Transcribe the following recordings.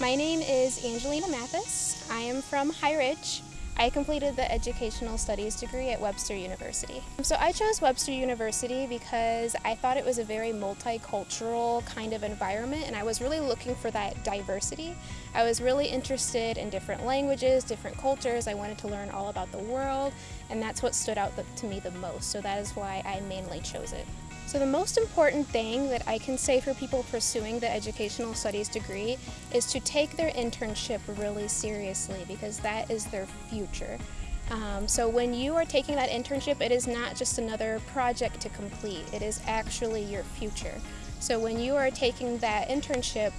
My name is Angelina Mathis. I am from High Ridge. I completed the Educational Studies degree at Webster University. So I chose Webster University because I thought it was a very multicultural kind of environment and I was really looking for that diversity. I was really interested in different languages, different cultures. I wanted to learn all about the world and that's what stood out to me the most. So that is why I mainly chose it. So the most important thing that I can say for people pursuing the educational studies degree is to take their internship really seriously because that is their future. Um, so when you are taking that internship, it is not just another project to complete, it is actually your future. So when you are taking that internship,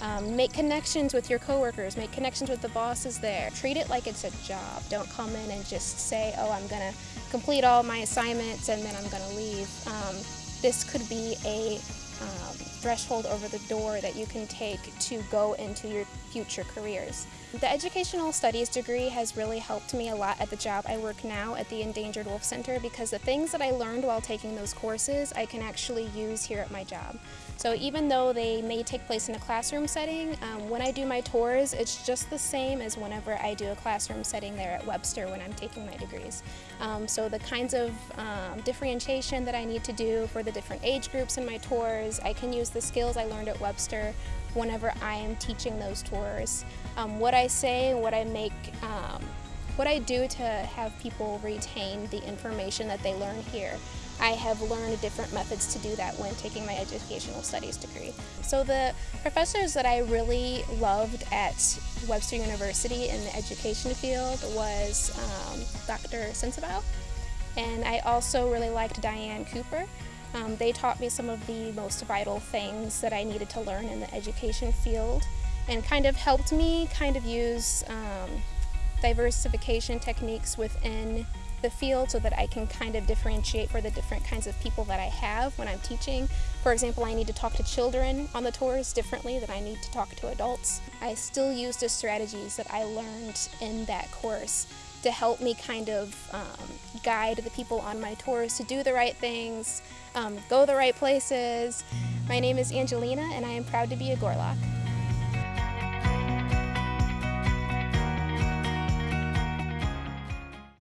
um, make connections with your coworkers, make connections with the bosses there. Treat it like it's a job. Don't come in and just say, oh, I'm going to complete all my assignments and then I'm going to leave. Um, this could be a um, threshold over the door that you can take to go into your future careers. The Educational Studies degree has really helped me a lot at the job I work now at the Endangered Wolf Center because the things that I learned while taking those courses I can actually use here at my job. So even though they may take place in a classroom setting, um, when I do my tours, it's just the same as whenever I do a classroom setting there at Webster when I'm taking my degrees. Um, so the kinds of um, differentiation that I need to do for the different age groups in my tours, I can use the skills I learned at Webster whenever I am teaching those tours. Um, what I say, what I make, um, what I do to have people retain the information that they learn here. I have learned different methods to do that when taking my educational studies degree. So the professors that I really loved at Webster University in the education field was um, Dr. Sensabaugh, and I also really liked Diane Cooper. Um, they taught me some of the most vital things that I needed to learn in the education field and kind of helped me kind of use um, diversification techniques within the field so that I can kind of differentiate for the different kinds of people that I have when I'm teaching. For example, I need to talk to children on the tours differently than I need to talk to adults. I still use the strategies that I learned in that course to help me kind of um, guide the people on my tours to do the right things, um, go the right places. My name is Angelina and I am proud to be a Gorlok.